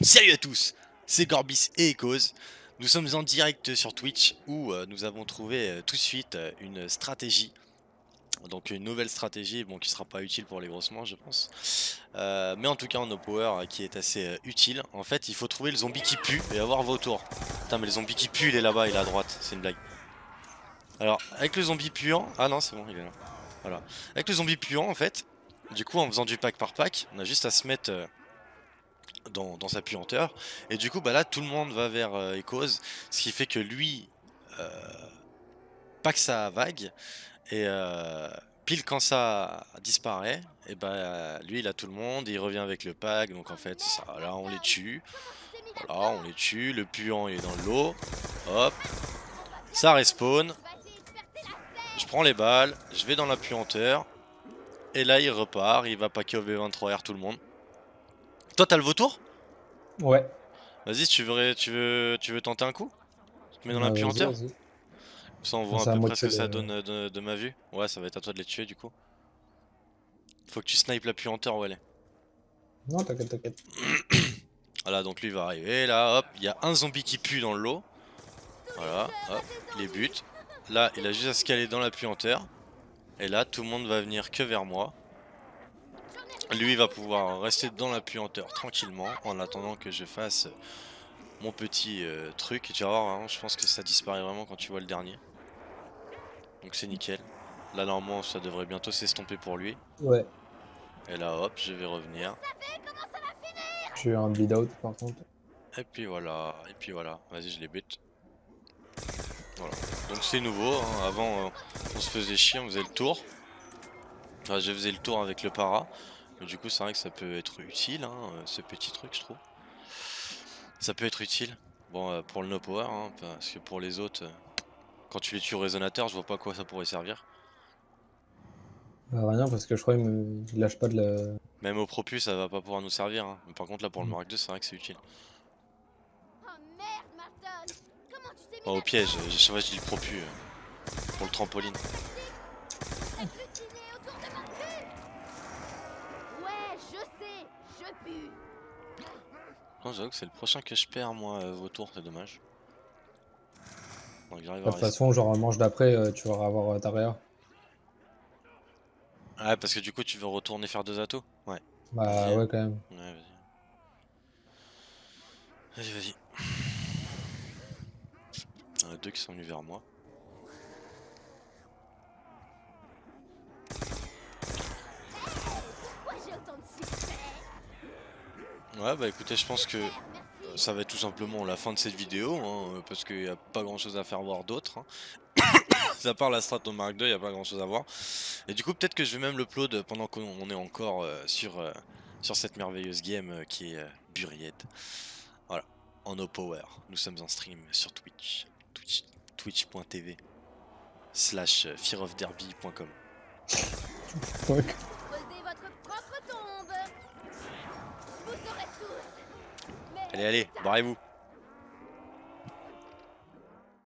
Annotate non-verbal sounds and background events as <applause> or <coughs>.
Salut à tous, c'est Gorbis et Ecos. Nous sommes en direct sur Twitch où euh, nous avons trouvé euh, tout de suite euh, une stratégie. Donc une nouvelle stratégie bon, qui sera pas utile pour les grossements je pense. mais en tout cas en no power qui est assez utile. En fait il faut trouver le zombie qui pue et avoir vos tours. Putain mais le zombie qui pue il est là-bas, il est à droite, c'est une blague. Alors avec le zombie puant, ah non c'est bon il est là. Voilà. Avec le zombie puant en fait, du coup en faisant du pack par pack, on a juste à se mettre dans, sa puanteur. Et du coup, bah là, tout le monde va vers euh, Echoes, ce qui fait que lui euh, pack sa vague, et euh, pile quand ça disparaît, et bah lui il a tout le monde, il revient avec le pack, donc en fait, ça, là on les tue. Voilà, on les tue, le puant il est dans l'eau, hop, ça respawn, je prends les balles, je vais dans la puanteur, et là il repart, il va packer au V23R tout le monde. Toi, t'as le vautour Ouais. Vas-y, tu veux, tu, veux, tu veux tenter un coup Tu te mets dans la puanteur Ça, on voit à peu près ce que ça donne de, ma vue. Ouais, ça va être à toi de les tuer du coup. Faut que tu snipes la puanteur où elle est. Non, t'inquiète, t'inquiète. <coughs> voilà, donc lui va arriver. Là, hop, il y a un zombie qui pue dans le lot. Voilà, hop, les buts. Là, il a juste à se caler dans la puanteur. Et là, tout le monde va venir que vers moi. Lui va pouvoir rester dans la puanteur tranquillement en attendant que je fasse mon petit euh, truc. Et tu vas voir, hein, je pense que ça disparaît vraiment quand tu vois le dernier. Donc c'est nickel. Là normalement ça devrait bientôt s'estomper pour lui. Ouais. Et là hop, je vais revenir. Je suis un bleed out par contre. Et puis voilà, et puis voilà. Vas-y je les bute. Voilà. Donc c'est nouveau, hein. avant euh, on se faisait chier, on faisait le tour. Enfin je faisais le tour avec le para du coup, c'est vrai que ça peut être utile, hein, euh, ce petit truc, je trouve. Ça peut être utile. Bon, euh, pour le no power, hein, parce que pour les autres, euh, quand tu les tues au résonateur, je vois pas à quoi ça pourrait servir. Bah, rien, parce que je crois qu'il lâche pas de la... Même au propus, ça va pas pouvoir nous servir. Hein. Mais par contre, là, pour le mm. Mark 2, c'est vrai que c'est utile. Oh, au piège, je vrai je dis le propus. pour le trampoline. J'avoue que c'est le prochain que je perds moi euh, vos tours, c'est dommage. de toute façon, genre manche d'après, euh, tu vas avoir euh, ta réa. Ouais, parce que du coup, tu veux retourner faire deux atos? Ouais. Bah ouais, quand même. Ouais, vas-y. Vas-y, vas-y. <sniffs> Il y en a deux qui sont venus vers moi. Ouais bah écoutez je pense que ça va être tout simplement la fin de cette vidéo hein, parce qu'il n'y a pas grand chose à faire voir d'autre. Hein. <coughs> à part la strat au Mark il n'y a pas grand chose à voir. Et du coup peut-être que je vais même l'upload pendant qu'on est encore euh, sur, euh, sur cette merveilleuse game euh, qui est Buried. Voilà, en no power. Nous sommes en stream sur Twitch. Twitch.tv slash fearofderby.com Allez, allez, barrez-vous.